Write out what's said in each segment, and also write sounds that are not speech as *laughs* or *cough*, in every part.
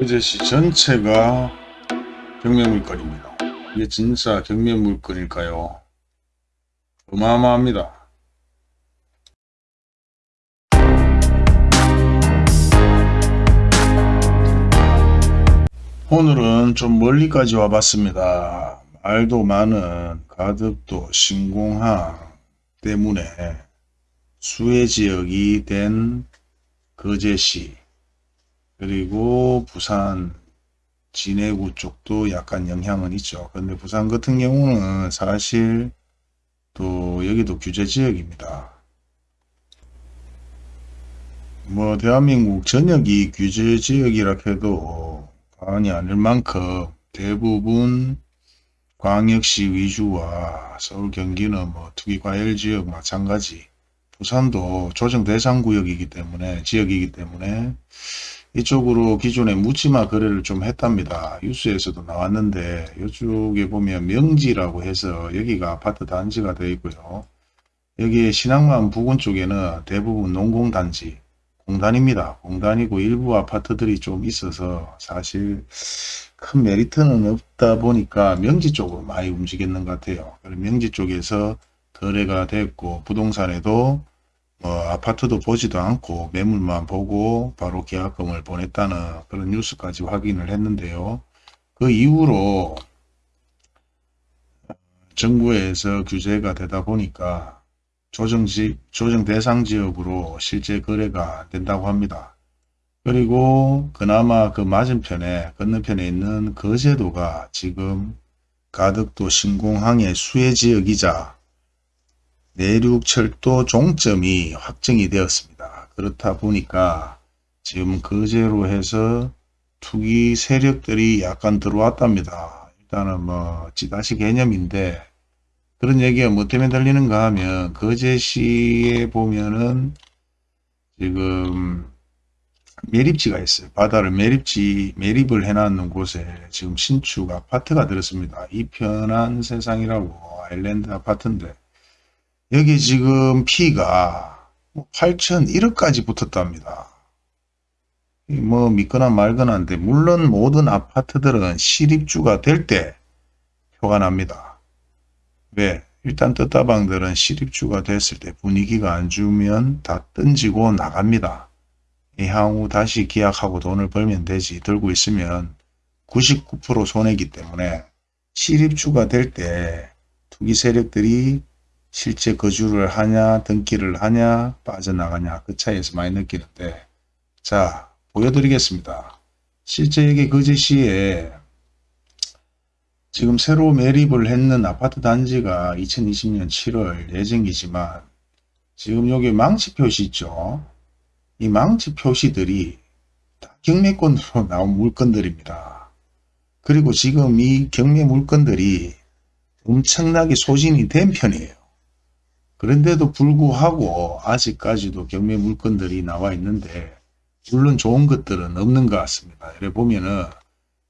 어제시 전체가 경매물건입니다. 이게 진짜 경매물건일까요? 어마어마합니다. 오늘은 좀 멀리까지 와봤습니다. 말도 많은 가덕도 신공항 때문에 수해 지역이 된 거제시 그리고 부산 진해구 쪽도 약간 영향은 있죠. 근데 부산 같은 경우는 사실 또 여기도 규제 지역입니다. 뭐 대한민국 전역이 규제 지역이라 해도 과언이 아닐 만큼 대부분 광역시 위주와 서울 경기는 뭐 투기과열 지역 마찬가지 부산도 조정 대상 구역이기 때문에 지역이기 때문에 이쪽으로 기존에 묻지마 거래를 좀 했답니다. 뉴스에서도 나왔는데 이쪽에 보면 명지라고 해서 여기가 아파트 단지가 되어 있고요. 여기에 신항만 부근 쪽에는 대부분 농공단지 공단입니다. 공단이고 일부 아파트들이 좀 있어서 사실 큰 메리트는 없다 보니까 명지 쪽으로 많이 움직였는 것 같아요. 명지 쪽에서 거래가 됐고 부동산에도 뭐 아파트도 보지도 않고 매물만 보고 바로 계약금을 보냈다는 그런 뉴스까지 확인을 했는데요. 그 이후로 정부에서 규제가 되다 보니까 조정지, 조정 대상 지역으로 실제 거래가 된다고 합니다. 그리고 그나마 그 맞은편에 건너편에 있는 거제도가 지금 가덕도 신공항의 수혜 지역이자 내륙철도 종점이 확정이 되었습니다. 그렇다 보니까 지금 거제로 해서 투기 세력들이 약간 들어왔답니다. 일단은 뭐 찌다시 개념인데 그런 얘기가 뭐 때문에 들리는가 하면 거제시에 보면은 지금 매립지가 있어요. 바다를 매립지, 매립을 해놨는 곳에 지금 신축 아파트가 들었습니다. 이 편한 세상이라고 아일랜드 아파트인데 여기 지금 피가 8,001억까지 붙었답니다. 뭐 믿거나 말거나인데 물론 모든 아파트들은 실입주가 될 때 표가 납니다. 왜? 일단 떴다방들은 실입주가 됐을 때 분위기가 안 좋으면 다 던지고 나갑니다. 향후 다시 계약하고 돈을 벌면 되지 들고 있으면 99% 손해기 때문에 실입주가 될 때 투기 세력들이 실제 거주를 하냐 등기를 하냐 빠져나가냐 그 차이에서 많이 느끼는데 자 보여드리겠습니다. 실제 여기 거제시에 지금 새로 매립을 했는 아파트 단지가 2020년 7월 예정이지만 지금 여기 망치 표시 있죠. 이 망치 표시들이 다 경매권으로 *laughs* 나온 물건들입니다. 그리고 지금 이 경매 물건들이 엄청나게 소진이 된 편이에요. 그런데도 불구하고 아직까지도 경매 물건들이 나와 있는데 물론 좋은 것들은 없는 것 같습니다. 이래 보면은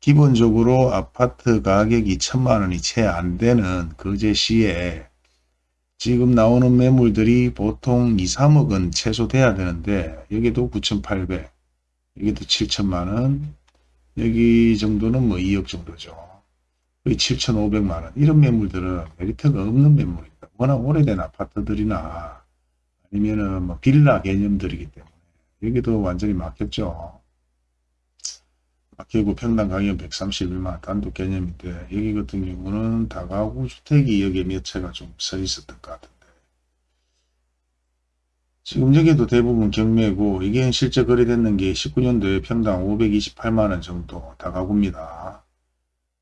기본적으로 아파트 가격이 천만 원이 채 안 되는 거제 시에 지금 나오는 매물들이 보통 2, 3억은 최소 돼야 되는데 여기도 9,800 여기도 7천만 원 여기 정도는 뭐 2억 정도죠. 거의 7,500만 원 이런 매물들은 메리트가 없는 매물입니다. 워낙 오래된 아파트들이나 아니면은 뭐 빌라 개념들이기 때문에 여기도 완전히 막혔죠. 막히고 평당 가격 131만 단독 개념인데 여기 같은 경우는 다가구 주택이 여기에 몇 채가 좀 서 있었던 것 같은데 지금 여기도 대부분 경매고 이게 실제 거래됐는 게 19년도에 평당 528만원 정도 다가구입니다.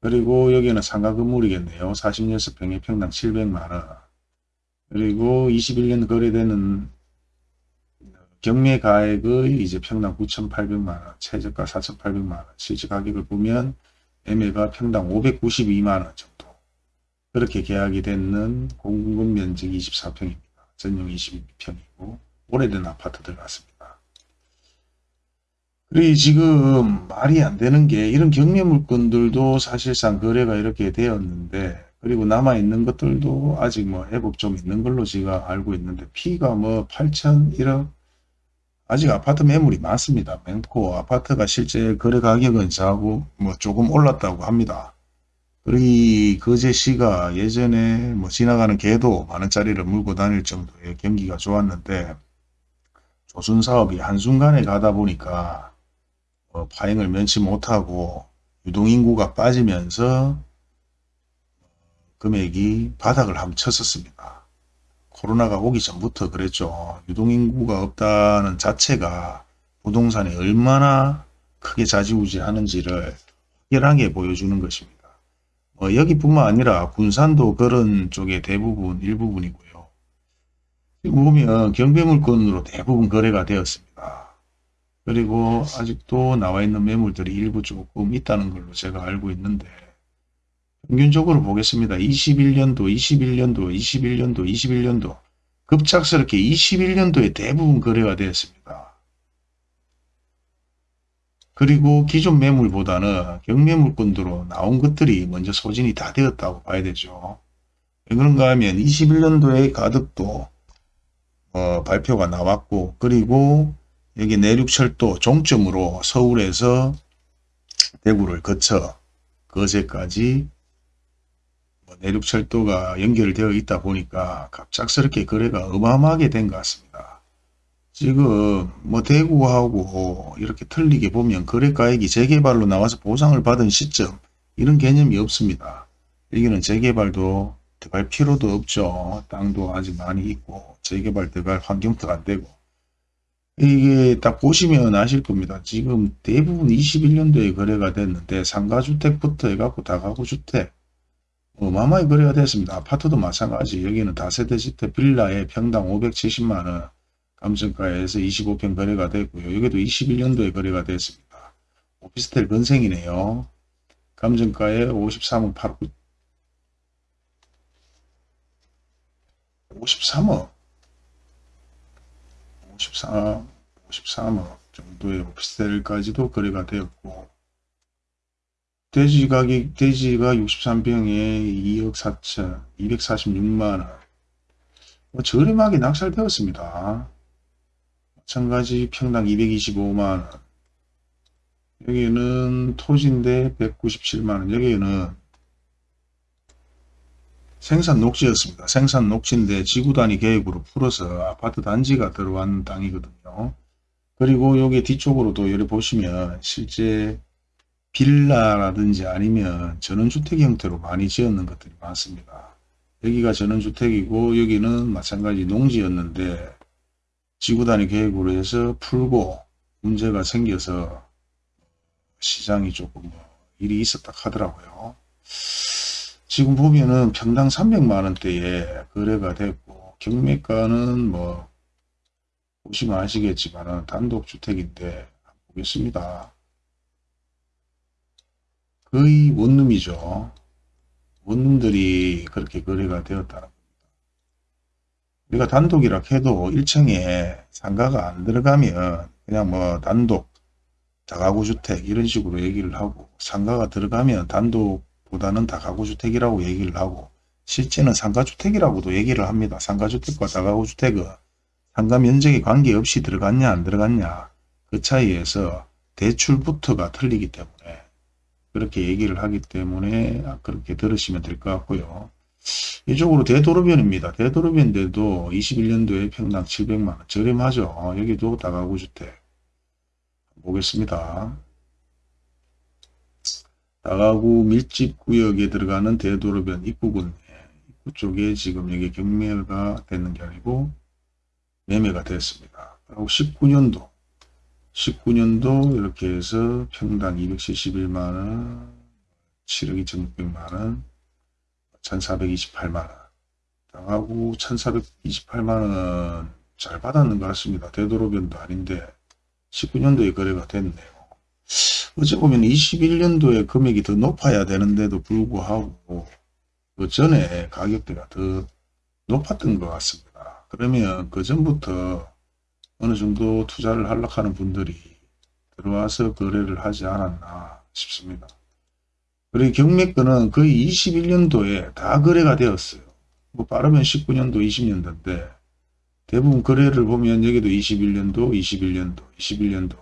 그리고 여기는 상가 건물이겠네요. 46평에 평당 700만원 그리고 21년 거래되는 경매 가액의 이제 평당 9,800만원, 최저가 4,800만원, 실제 가격을 보면 매매가 평당 592만원 정도. 그렇게 계약이 되는 공급 면적 24평입니다. 전용 22평이고 오래된 아파트들 같습니다. 그리고 지금 말이 안 되는 게 이런 경매 물건들도 사실상 거래가 이렇게 되었는데 그리고 남아있는 것들도 아직 뭐 회복 좀 있는 걸로 제가 알고 있는데 피가 뭐 8천 1억 아직 아파트 매물이 많습니다. 많고 아파트가 실제 거래 가격은 자고 뭐 조금 올랐다고 합니다. 그리 거제 시가 예전에 뭐 지나가는 개도 만원짜리를 물고 다닐 정도의 경기가 좋았는데 조선 사업이 한순간에 가다 보니까 어, 파행을 면치 못하고 유동인구가 빠지면서 금액이 바닥을 한번 쳤었습니다. 코로나가 오기 전부터 그랬죠. 유동인구가 없다는 자체가 부동산에 얼마나 크게 좌지우지하는지를 확연하게 보여주는 것입니다. 어, 여기뿐만 아니라 군산도 그런 쪽에 대부분 일부분이고요. 지금 보면 경배물건으로 대부분 거래가 되었습니다. 그리고 아직도 나와 있는 매물들이 일부 조금 있다는 걸로 제가 알고 있는데 평균적으로 보겠습니다. 21년도, 21년도, 21년도, 21년도 급작스럽게 21년도에 대부분 거래가 되었습니다. 그리고 기존 매물보다는 경매물건으로 나온 것들이 먼저 소진이 다 되었다고 봐야 되죠. 왜 그런가 하면 21년도에 가덕도 어, 발표가 나왔고 그리고 여기 내륙철도 종점으로 서울에서 대구를 거쳐 거제까지 뭐 내륙철도가 연결되어 있다 보니까 갑작스럽게 거래가 어마어마하게 된 것 같습니다. 지금 뭐 대구하고 이렇게 틀리게 보면 거래가액이 재개발로 나와서 보상을 받은 시점 이런 개념이 없습니다. 여기는 재개발도 들어갈 필요도 없죠. 땅도 아직 많이 있고 재개발 들어갈 환경도 안 되고 이게 딱 보시면 아실 겁니다. 지금 대부분 21년도에 거래가 됐는데 상가주택부터 해갖고 다가구주택 어마어마하게 거래가 됐습니다. 아파트도 마찬가지 여기는 다세대주택 빌라에 평당 570만원 감정가에서 25평 거래가 됐고요. 여기도 21년도에 거래가 됐습니다. 오피스텔 건생이네요. 감정가에 53억 8 53억 53, 53억 정도의 오피스텔까지도 거래가 되었고 돼지 가격, 돼지가 63병에 2억 4천, 246만원. 뭐 저렴하게 낙찰되었습니다. 마찬가지 평당 225만원. 여기는 토지인데 197만원. 여기는 생산 녹지였습니다. 생산 녹지인데 지구 단위 계획으로 풀어서 아파트 단지가 들어간 땅이거든요. 그리고 여기 뒤쪽으로도 여기 보시면 실제 빌라라든지 아니면 전원주택 형태로 많이 지었는 것들이 많습니다. 여기가 전원주택이고 여기는 마찬가지 농지였는데 지구단위 계획으로 해서 풀고 문제가 생겨서 시장이 조금 뭐 일이 있었다 하더라고요. 지금 보면은 평당 300만원대에 거래가 됐고 경매가는 뭐 보시면 아시겠지만 단독주택인데 보겠습니다. 거의 원룸이죠. 원룸들이 그렇게 거래가 되었다는 겁니다. 우리가 단독이라 해도 1층에 상가가 안 들어가면 그냥 뭐 단독 다가구 주택 이런 식으로 얘기를 하고 상가가 들어가면 단독보다는 다가구 주택이라고 얘기를 하고 실제는 상가주택이라고도 얘기를 합니다. 상가주택과 다가구 주택은 상가 면적에 관계없이 들어갔냐 안 들어갔냐 그 차이에서 대출부터가 틀리기 때문에 그렇게 얘기를 하기 때문에 그렇게 들으시면 될 것 같고요. 이쪽으로 대도로변입니다. 대도로변인데도 21년도에 평당 700만원 저렴하죠. 여기도 다가구 주택 보겠습니다. 다가구 밀집구역에 들어가는 대도로변 입구군 입구 쪽에 지금 여기 경매가 되는 게 아니고 매매가 됐습니다. 그리고 19년도 19년도 이렇게 해서 평당 271만원 7억 2600만원 1428만원 당하고 1428만원 잘 받았는 것 같습니다. 되도록변도 아닌데 19년도에 거래가 됐네요. 어찌 보면 21년도에 금액이 더 높아야 되는데도 불구하고 그 전에 가격대가 더 높았던 것 같습니다. 그러면 그 전부터 어느 정도 투자를 하려고 하는 분들이 들어와서 거래를 하지 않았나 싶습니다. 그리고 경매권은 거의 21년도에 다 거래가 되었어요. 뭐 빠르면 19년도, 20년도인데 대부분 거래를 보면 여기도 21년도, 21년도, 21년도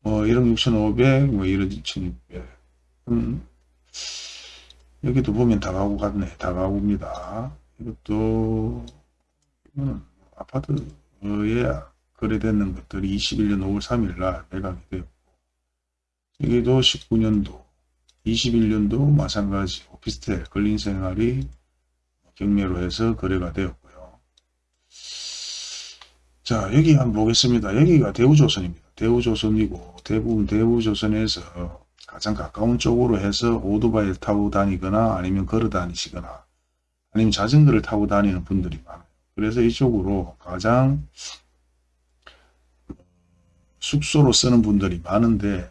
뭐 1억 6,500, 뭐 1억 2,600 음, 여기도 보면 다가구 같네. 다가구입니다. 이것도 이거는 아파트에 거래되는 것들이 21년 5월 3일 날 매각이 되었고 여기도 19년도 21년도 마찬가지 오피스텔 걸린 생활이 경매로 해서 거래가 되었고요. 자 여기 한번 보겠습니다. 여기가 대우조선입니다. 대우조선이고 대부분 대우조선에서 가장 가까운 쪽으로 해서 오토바이를 타고 다니거나 아니면 걸어 다니시거나 아니면 자전거를 타고 다니는 분들이 많아요. 그래서 이쪽으로 가장 숙소로 쓰는 분들이 많은데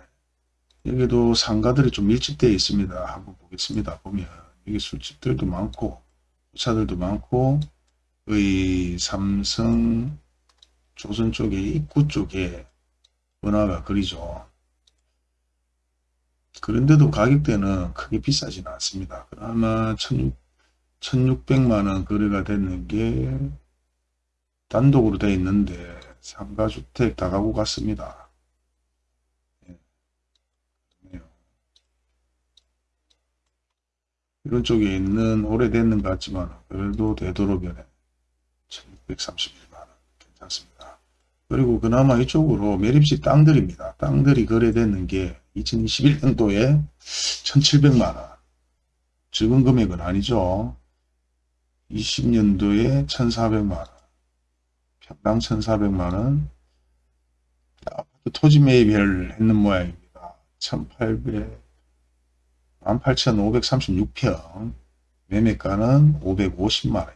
여기도 상가들이 좀 밀집되어 있습니다. 한번 보겠습니다. 보면 여기 술집들도 많고 차들도 많고 의 삼성 조선 쪽에 입구 쪽에 번화가 그리죠. 그런데도 가격대는 크게 비싸지는 않습니다. 그나마 1600만원 거래가 됐는 게 단독으로 되어 있는데 상가주택 다가구 같습니다. 예. 이런 쪽에 있는 오래됐는 것 같지만 그래도 되도록이네 1631만원 괜찮습니다. 그리고 그나마 이쪽으로 매립지 땅들입니다. 땅들이 거래됐는 게 2021년도에 1700만원 적은 금액은 아니죠. 20년도에 1400만원 평당 1400만원 아파트 토지 매입을 했는 모양입니다. 1800 18,536평 매매가는 550만원입니다.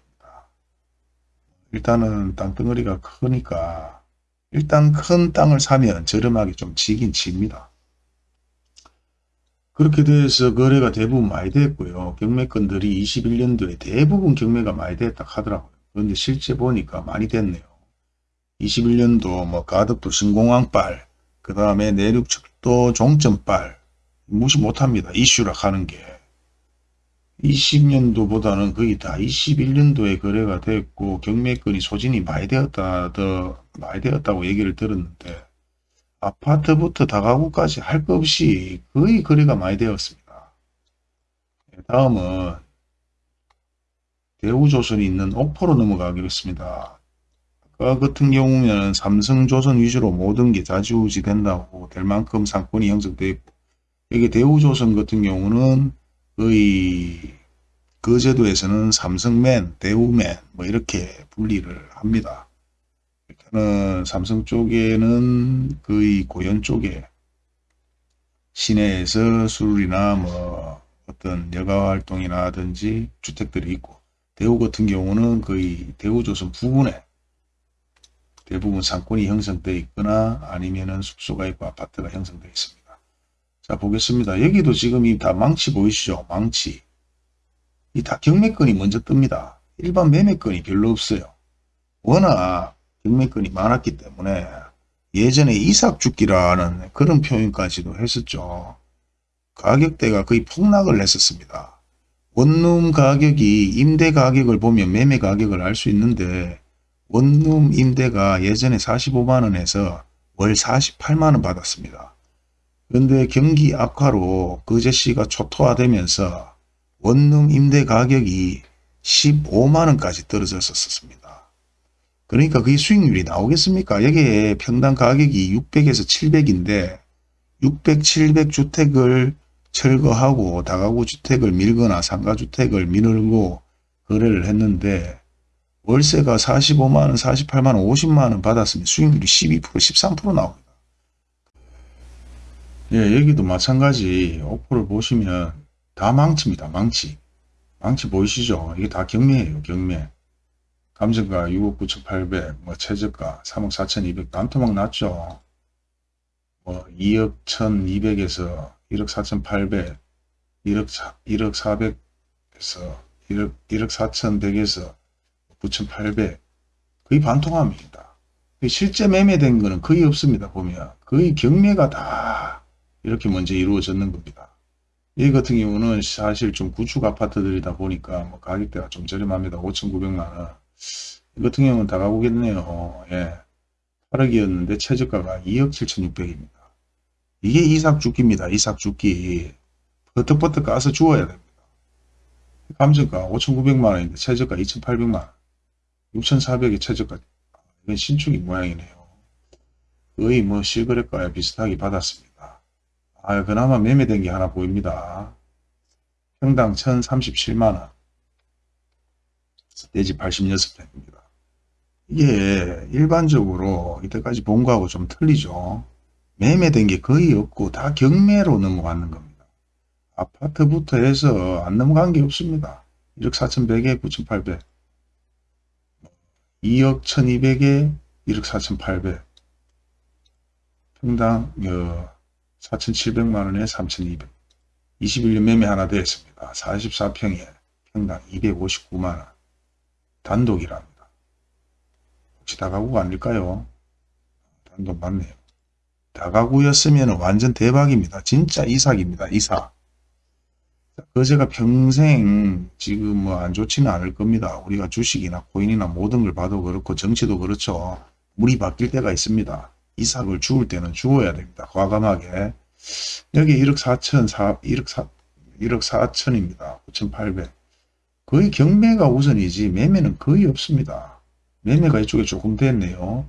일단은 땅덩어리가 크니까 일단 큰 땅을 사면 저렴하게 좀 지긴 집니다. 그렇게 돼서 거래가 대부분 많이 됐고요. 경매건들이 21년도에 대부분 경매가 많이 됐다 하더라고요. 그런데 실제 보니까 많이 됐네요. 21년도 뭐 가덕도 신공항빨, 그 다음에 내륙척도 종점빨 무시 못합니다. 이슈라 하는 게. 20년도보다는 거의 다 21년도에 거래가 됐고 경매건이 소진이 많이 되었다 더 많이 되었다고 얘기를 들었는데 아파트부터 다가구까지 할 것 없이 거의 거래가 많이 되었습니다. 네, 다음은 대우조선이 있는 옥포로 넘어가겠습니다. 아까 같은 경우는 삼성조선 위주로 모든 게 자지우지 된다고 될 만큼 상권이 형성되어 있고 여기 대우조선 같은 경우는 거의 그 제도에서는 삼성맨, 대우맨 뭐 이렇게 분리를 합니다. 일단은 삼성 쪽에는 거의 고현 쪽에 시내에서 술이나 뭐 어떤 여가 활동이라든지 주택들이 있고 대우 같은 경우는 거의 대우조선 부근에 대부분 상권이 형성되어 있거나 아니면은 숙소가 있고 아파트가 형성되어 있습니다. 자 보겠습니다. 여기도 지금 이 다 망치 보이시죠? 망치. 이 다 경매권이 먼저 뜹니다. 일반 매매권이 별로 없어요. 워낙 경매권이 많았기 때문에 예전에 이삭죽기라는 그런 표현까지도 했었죠. 가격대가 거의 폭락을 했었습니다. 원룸 가격이 임대 가격을 보면 매매 가격을 알 수 있는데 원룸 임대가 예전에 45만원에서 월 48만원 받았습니다. 그런데 경기 악화로 그제씨가 초토화되면서 원룸 임대 가격이 15만원까지 떨어졌었습니다. 그러니까 그게 수익률이 나오겠습니까? 여기에 평당 가격이 600에서 700인데 600, 700 주택을 철거하고 다가구 주택을 밀거나 상가주택을 미늘고 거래를 했는데 월세가 45만원, 48만원, 50만원 받았으면 수익률이 12%, 13% 나옵니다. 예, 여기도 마찬가지 오프를 보시면 다 망치입니다. 망치. 망치 보이시죠? 이게 다 경매예요. 경매. 감정가 6억 9천8백 뭐 최저가 3억 4천2백 단토막 났죠. 뭐 2억 1,200에서 1억 4천8백 1억, 1억 400에서 1억, 1억 4천100에서 9천8백 거의 반통합니다. 실제 매매된 거는 거의 없습니다. 보면 거의 경매가 다 이렇게 먼저 이루어졌는 겁니다. 이 같은 경우는 사실 좀 구축 아파트들이다 보니까 뭐 가격대가 좀 저렴합니다. 5,900만원. 이 같은 경우는 다 가보겠네요. 예. 8억이었는데 최저가가 2억 7,600입니다. 이게 이삭 죽기입니다. 이삭 죽기. 버떡버떡 까서 주어야 됩니다. 감정가 5,900만원인데 최저가 2,800만원. 6,400에 최저가. 이건 신축이 모양이네요. 거의 뭐 실거래가에 비슷하게 받았습니다. 아, 그나마 매매된 게 하나 보입니다. 평당 1,037만원. 대지 86평입니다. 이게 일반적으로 이때까지 본 거하고 좀 틀리죠. 매매된 게 거의 없고 다 경매로 넘어가는 겁니다. 아파트부터 해서 안 넘어간 게 없습니다. 1억 4,100에 9,800 2억 1,200에 1억 4,800 평당 어, 4,700만원에 3,200 21년 매매 하나 되었습니다. 44평에 평당 259만원 단독이랍니다. 혹시 다가구가 아닐까요? 단독 맞네요. 다가구였으면 완전 대박입니다. 진짜 이삭입니다. 이삭. 거제가 평생 지금 뭐 안 좋지는 않을 겁니다. 우리가 주식이나 코인이나 모든 걸 봐도 그렇고 정치도 그렇죠. 물이 바뀔 때가 있습니다. 이삭을 주울 때는 주어야 됩니다. 과감하게. 여기 1억 4천, 4, 1억 4, 1억 4천입니다. 9,800. 거의 경매가 우선이지 매매는 거의 없습니다. 매매가 이쪽에 조금 됐네요.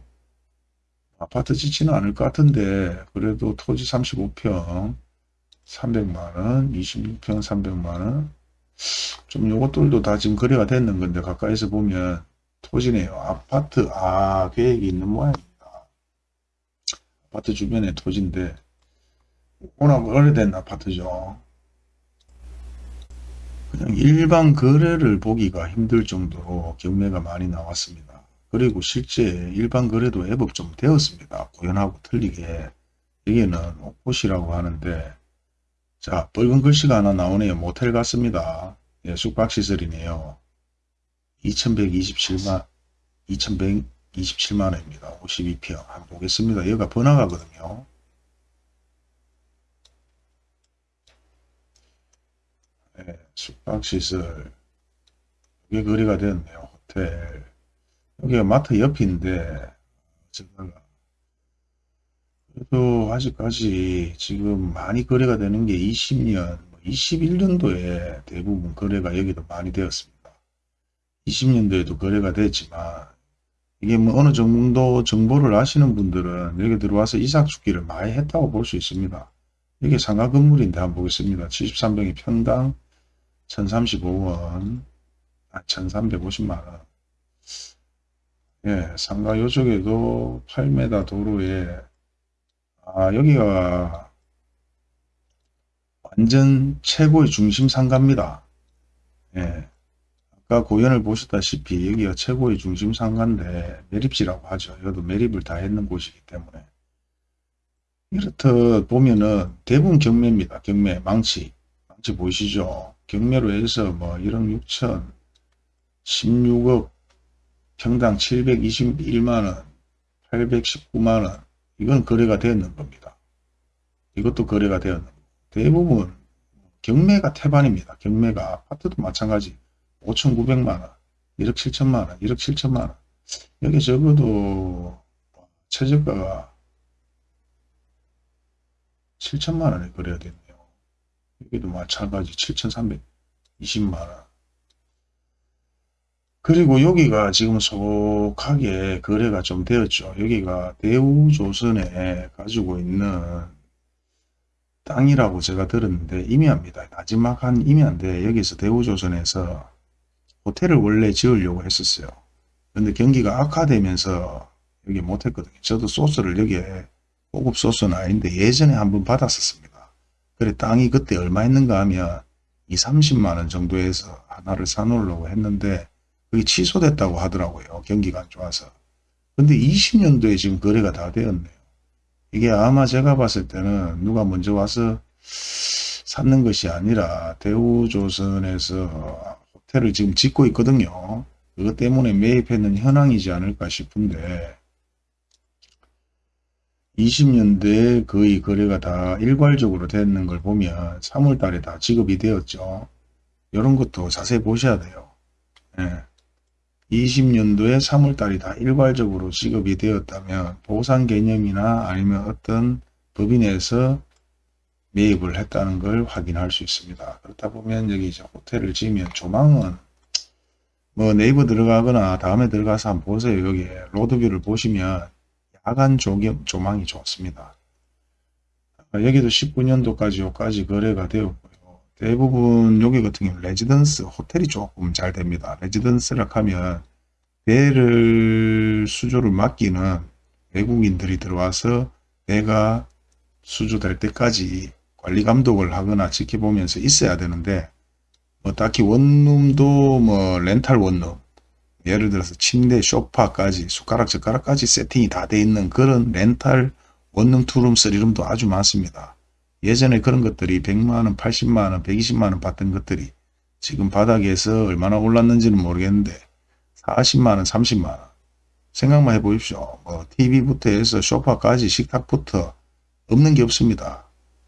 아파트 짓지는 않을 것 같은데 그래도 토지 35평 300만원 26평 300만원 좀 요것들도 다 지금 거래가 됐는 건데 가까이서 보면 토지네요. 아파트 아 계획이 있는 모양입니다. 아파트 주변에 토지인데 워낙 오래된 아파트죠. 그냥 일반 거래를 보기가 힘들 정도로 경매가 많이 나왔습니다. 그리고 실제 일반 거래도 애법 좀 되었습니다. 고연하고 틀리게. 여기는 옥곳이라고 하는데 자 붉은 글씨가 하나 나오네요. 모텔 같습니다. 예, 숙박시설이네요. 2127만 2127만원입니다. 52평 한번 보겠습니다. 여기가 번화가거든요. 예, 숙박시설 여기 거리가 되었네요. 호텔 여기가 마트 옆인데 제가 그래도 아직까지 지금 많이 거래가 되는 게 20년, 21년도에 대부분 거래가 여기도 많이 되었습니다. 20년도에도 거래가 됐지만 이게 뭐 어느 정도 정보를 아시는 분들은 여기 들어와서 이삭 죽기를 많이 했다고 볼 수 있습니다. 이게 상가 건물인데 한번 보겠습니다. 73평이 평당 1035원, 아, 1350만원. 예, 상가 요쪽에도 8m 도로에 아, 여기가 완전 최고의 중심 상가입니다. 예. 아까 고연을 보셨다시피 여기가 최고의 중심 상가인데 매립지라고 하죠. 여기도 매립을 다 했는 곳이기 때문에 이렇듯 보면은 대부분 경매입니다. 경매 망치 망치 보이시죠? 경매로 해서 뭐 1억 6천 16억 평당 721만원 819만원 이건 거래가 되었는 겁니다. 이것도 거래가 되었는 겁니다. 대부분 경매가 태반입니다. 경매가 아파트도 마찬가지 5,900만원 1억 7천만원 1억 7천만원 여기 적어도 최저가가 7천만원에 거래가 됐네요. 여기도 마찬가지 7,320만원 그리고 여기가 지금 속하게 거래가 좀 되었죠. 여기가 대우조선에 가지고 있는 땅이라고 제가 들었는데 임야입니다. 나지막 한 임야인데 여기서 대우조선에서 호텔을 원래 지으려고 했었어요. 근데 경기가 악화되면서 여기 못했거든요. 저도 소스를 여기에 고급 소스는 아닌데 예전에 한번 받았었습니다. 그래 땅이 그때 얼마 있는가 하면 2, 30만원 정도에서 하나를 사놓으려고 했는데 그게 취소됐다고 하더라고요. 경기가 안 좋아서. 근데 20년도에 지금 거래가 다 되었네요. 이게 아마 제가 봤을 때는 누가 먼저 와서 샀는 것이 아니라 대우조선에서 호텔을 지금 짓고 있거든요. 그것 때문에 매입했는 현황이지 않을까 싶은데 20년대에 거의 거래가 다 일괄적으로 되는 걸 보면 3월달에 다 지급이 되었죠. 이런 것도 자세히 보셔야 돼요. 예. 20년도에 3월달이 다 일괄적으로 지급이 되었다면 보상 개념이나 아니면 어떤 법인에서 매입을 했다는 걸 확인할 수 있습니다. 그렇다 보면 여기 이제 호텔을 지으면 조망은 뭐 네이버 들어가거나 다음에 들어가서 한번 보세요. 여기 로드뷰를 보시면 야간 조경, 조망이 좋습니다. 여기도 19년도까지 요까지 거래가 되었고요. 대부분 여기 같은 경우 레지던스 호텔이 조금 잘 됩니다. 레지던스라 하면 배를 수주를 맡기는 외국인들이 들어와서 배가 수주될 때까지 관리 감독을 하거나 지켜보면서 있어야 되는데 뭐 딱히 원룸도 뭐 렌탈 원룸 예를 들어서 침대, 소파까지 숟가락, 젓가락까지 세팅이 다 돼 있는 그런 렌탈 원룸, 투룸, 쓰리룸도 아주 많습니다. 예전에 그런 것들이 100만원, 80만원, 120만원 받던 것들이 지금 바닥에서 얼마나 올랐는지는 모르겠는데 40만원, 30만원 생각만 해보십시오. 뭐 TV부터 해서 소파까지 식탁부터 없는 게 없습니다.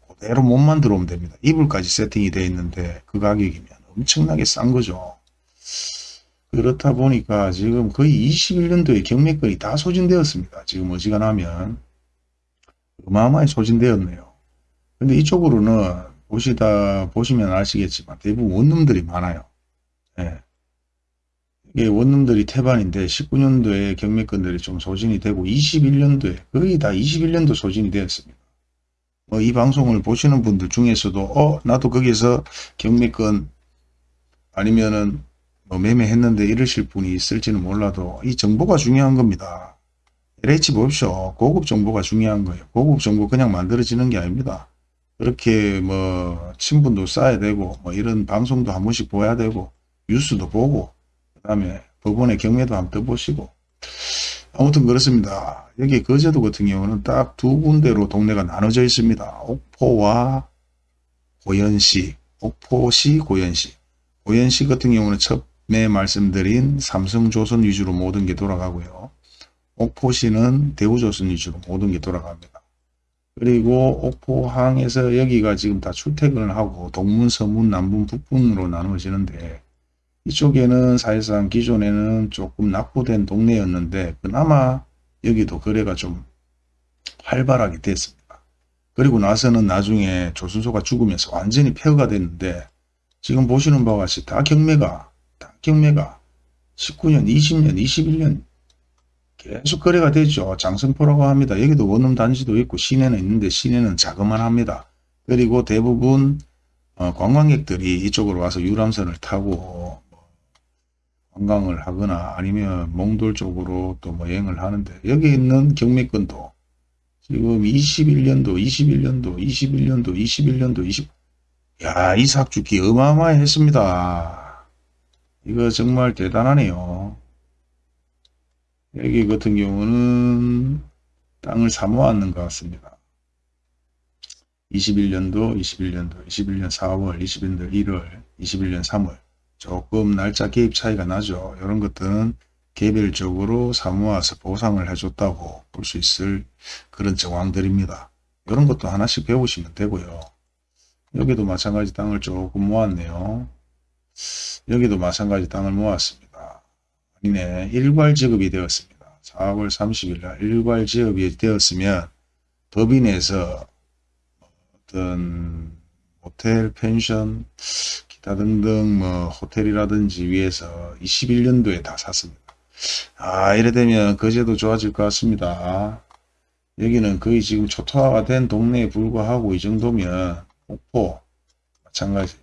그대로 몸만 들어오면 됩니다. 이불까지 세팅이 되어 있는데 그 가격이면 엄청나게 싼 거죠. 그렇다 보니까 지금 거의 21년도에 경매권이 다 소진되었습니다. 지금 어지간하면 어마어마하게 소진되었네요. 근데 이쪽으로는 보시다 보시면 아시겠지만 대부분 원룸들이 많아요. 예. 이게 원룸들이 태반인데 19년도에 경매권들이 좀 소진이 되고 21년도에 거의 다 21년도 소진이 되었습니다. 뭐 이 방송을 보시는 분들 중에서도 어 나도 거기서 경매권 아니면은 뭐 매매했는데 이러실 분이 있을지는 몰라도 이 정보가 중요한 겁니다. LH 보십시오. 고급 정보가 중요한 거예요. 고급 정보 그냥 만들어지는 게 아닙니다. 그렇게 뭐 친분도 쌓아야 되고 뭐 이런 방송도 한 번씩 보야 되고 뉴스도 보고 그 다음에 법원의 경매도 한번 떠보시고 아무튼 그렇습니다. 여기 거제도 같은 경우는 딱 두 군데로 동네가 나눠져 있습니다. 옥포와 고현시, 옥포시, 고현시. 고현시 같은 경우는 처음에 말씀드린 삼성조선 위주로 모든 게 돌아가고요. 옥포시는 대우조선 위주로 모든 게 돌아갑니다. 그리고 옥포항에서 여기가 지금 다 출퇴근을 하고 동문, 서문, 남분, 북분으로 나누어지는데 이쪽에는 사실상 기존에는 조금 낙후된 동네였는데 그나마 여기도 거래가 좀 활발하게 됐습니다. 그리고 나서는 나중에 조순소가 죽으면서 완전히 폐허가 됐는데 지금 보시는 바와 같이 다 경매가 다 경매가 19년, 20년, 21년 계속 거래가 되죠. 장성포라고 합니다. 여기도 원룸 단지도 있고 시내는 있는데 시내는 자그만 합니다. 그리고 대부분 어, 관광객들이 이쪽으로 와서 유람선을 타고 관광을 하거나 아니면 몽돌 쪽으로 또 뭐 여행을 하는데 여기 있는 경매권도 지금 21년도, 21년도, 21년도, 21년도, 20 야, 이 삭주기 어마어마했습니다. 이거 정말 대단하네요. 여기 같은 경우는 땅을 사모았는 것 같습니다. 21년도, 21년도, 21년 4월, 21년 1월, 21년 3월 조금 날짜 개입 차이가 나죠. 이런 것들은 개별적으로 사모아서 보상을 해줬다고 볼 수 있을 그런 정황들입니다. 이런 것도 하나씩 배우시면 되고요. 여기도 마찬가지 땅을 조금 모았네요. 여기도 마찬가지 땅을 모았습니다. 아니네. 일괄 지급이 되었습니다. 4월 30일 날 일괄 지급이 되었으면 법인에서 어떤 호텔, 펜션, 기타 등등 뭐 호텔이라든지 위에서 21년도에 다 샀습니다. 아 이래 되면 거제도 좋아질 것 같습니다. 여기는 거의 지금 초토화가 된 동네에 불과하고 이 정도면 목포 마찬가지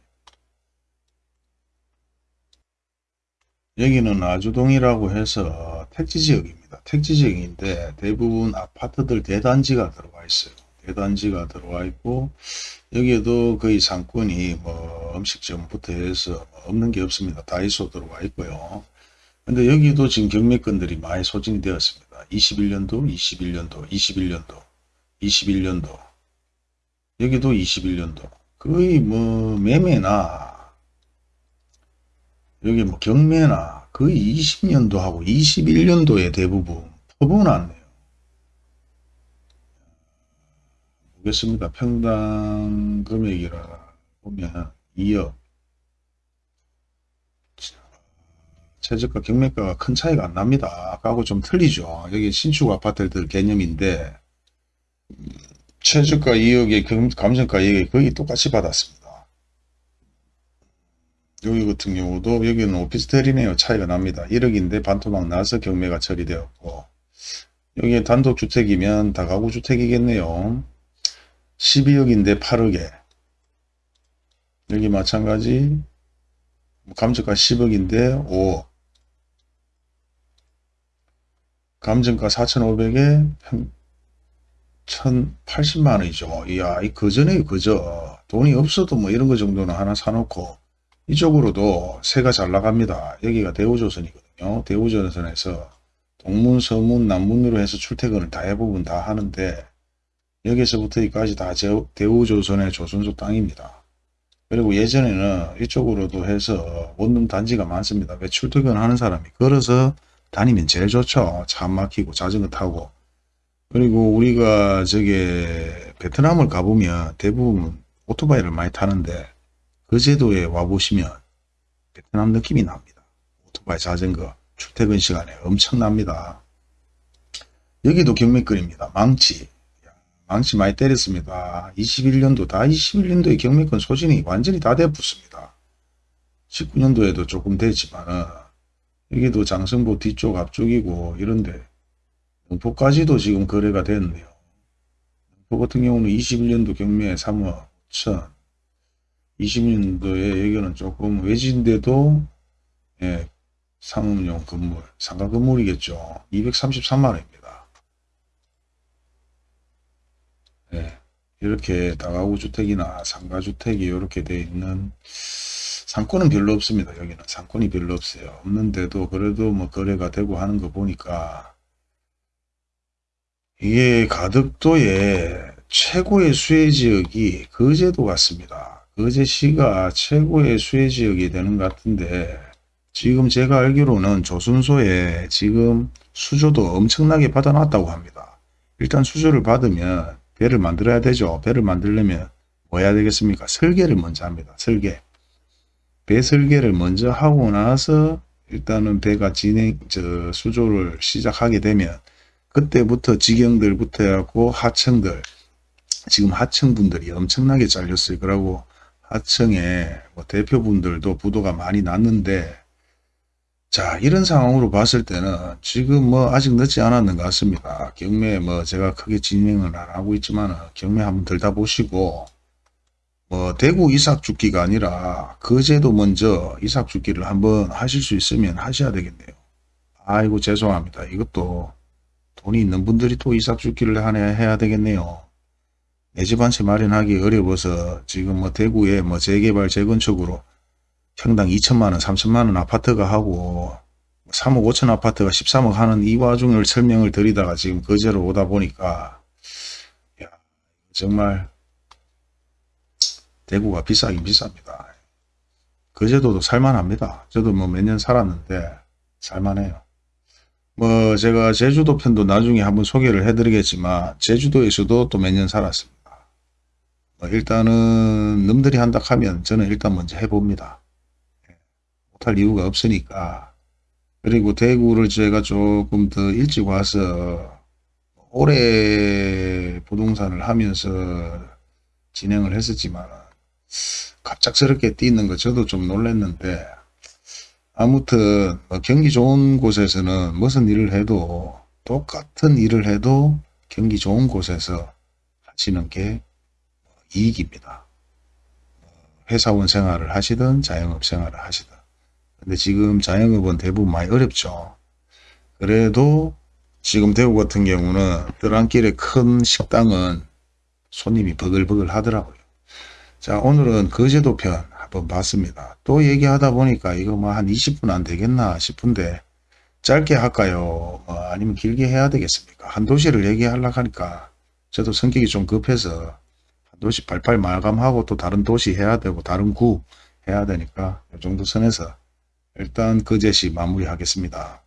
여기는 아주동이라고 해서 택지지역입니다. 택지지역인데 대부분 아파트들 대단지가 들어와 있어요. 대단지가 들어와 있고 여기에도 거의 상권이 뭐 음식점부터 해서 뭐 없는 게 없습니다. 다이소 들어와 있고요. 근데 여기도 지금 경매권들이 많이 소진이 되었습니다. 21년도, 21년도, 21년도, 21년도 여기도 21년도 거의 뭐 매매나 여기 뭐 경매나 거의 20년도 하고 21년도에 대부분 퍼부어놨네요. 보겠습니다. 평당 금액이라 보면 2억 최저가 경매가가 큰 차이가 안 납니다. 아까하고 좀 틀리죠. 여기 신축 아파트들 개념인데 최저가 2억에 감정가 2억에 거의 똑같이 받았습니다. 여기 같은 경우도 여기는 오피스텔이네요. 차이가 납니다. 1억인데 반토막 나서 경매가 처리되었고 여기에 단독주택이면 다가구주택이겠네요. 12억인데 8억에 여기 마찬가지 감정가 10억인데 5억 감정가 4,500에 1,080만원이죠. 이야, 이 그전에 그저 돈이 없어도 뭐 이런 거 정도는 하나 사놓고 이쪽으로도 새가 잘 나갑니다. 여기가 대우조선이거든요. 대우조선에서 동문, 서문, 남문으로 해서 출퇴근을 다 해부분 다 하는데 여기서부터 여기까지 다 대우조선의 조선소 땅입니다. 그리고 예전에는 이쪽으로도 해서 원룸 단지가 많습니다. 왜 출퇴근하는 사람이 걸어서 다니면 제일 좋죠. 차 막히고 자전거 타고 그리고 우리가 저게 베트남을 가보면 대부분 오토바이를 많이 타는데 그 제도에 와보시면 베트남 느낌이 납니다. 오토바이 자전거 출퇴근 시간에 엄청납니다. 여기도 경매권입니다. 망치. 망치 많이 때렸습니다. 21년도 다 21년도에 경매권 소진이 완전히 다 돼붙습니다. 19년도에도 조금 됐지만 여기도 장성보 뒤쪽 앞쪽이고 이런데 영포까지도 지금 거래가 됐네요. 영포 같은 경우는 21년도 경매 3억 5천 20년도에 여기는 조금 외진데도 예, 상업용 건물, 상가 건물이겠죠. 233만원입니다. 예, 이렇게 다가구 주택이나 상가주택이 이렇게 되어 있는 상권은 별로 없습니다. 여기는 상권이 별로 없어요. 없는데도 그래도 뭐 거래가 되고 하는 거 보니까 이게 가덕도의 최고의 수혜지역이 거제도 같습니다. 거제시가 최고의 수혜 지역이 되는 것 같은데 지금 제가 알기로는 조선소에 지금 수조도 엄청나게 받아놨다고 합니다. 일단 수조를 받으면 배를 만들어야 되죠. 배를 만들려면 뭐 해야 되겠습니까? 설계를 먼저 합니다. 설계. 배 설계를 먼저 하고 나서 일단은 배가 진행, 저, 수조를 시작하게 되면 그때부터 직영들부터 해갖고 하층들, 지금 하층분들이 엄청나게 잘렸어요. 그러고 하층에 뭐 대표분들도 부도가 많이 났는데 자 이런 상황으로 봤을 때는 지금 뭐 아직 늦지 않았는 것 같습니다. 경매 뭐 제가 크게 진행을 안 하고 있지만 경매 한번 들다 보시고 뭐 대구 이삭 죽기가 아니라 거제도 먼저 이삭 죽기를 한번 하실 수 있으면 하셔야 되겠네요. 아이고 죄송합니다. 이것도 돈이 있는 분들이 또 이삭 죽기를 하네 해야 되겠네요. 내 집 한 채 마련하기 어려워서 지금 뭐 대구에 뭐 재개발 재건축으로 평당 2천만원 3천만원 아파트가 하고 3억 5천 아파트가 13억 하는 이 와중을 설명을 드리다가 지금 거제로 오다 보니까 야 정말 대구가 비싸긴 비쌉니다. 거제도도 살만합니다. 저도 뭐 몇 년 살았는데 살만해요. 뭐 제가 제주도 편도 나중에 한번 소개를 해드리겠지만 제주도에서도 또 몇 년 살았습니다. 뭐 일단은 놈들이 한다 하면 저는 일단 먼저 해봅니다. 예, 못할 이유가 없으니까 그리고 대구를 제가 조금 더 일찍 와서 오래 부동산을 하면서 진행을 했었지만 갑작스럽게 뛰는 거 저도 좀 놀랐는데 아무튼 뭐 경기 좋은 곳에서는 무슨 일을 해도 똑같은 일을 해도 경기 좋은 곳에서 하시는 게 이익입니다. 회사원 생활을 하시든 자영업 생활을 하시든 근데 지금 자영업은 대부분 많이 어렵죠. 그래도 지금 대구 같은 경우는 들랑길에 큰 식당은 손님이 버글버글 하더라고요. 자 오늘은 거제도 편 한번 봤습니다. 또 얘기하다 보니까 이거 뭐 한 20분 안 되겠나 싶은데 짧게 할까요? 뭐 아니면 길게 해야 되겠습니까? 한 도시를 얘기하려고 하니까 저도 성격이 좀 급해서 한 도시 발발 마감하고 또 다른 도시 해야 되고 다른 구 해야 되니까 이 정도 선에서 일단 거제시 마무리 하겠습니다.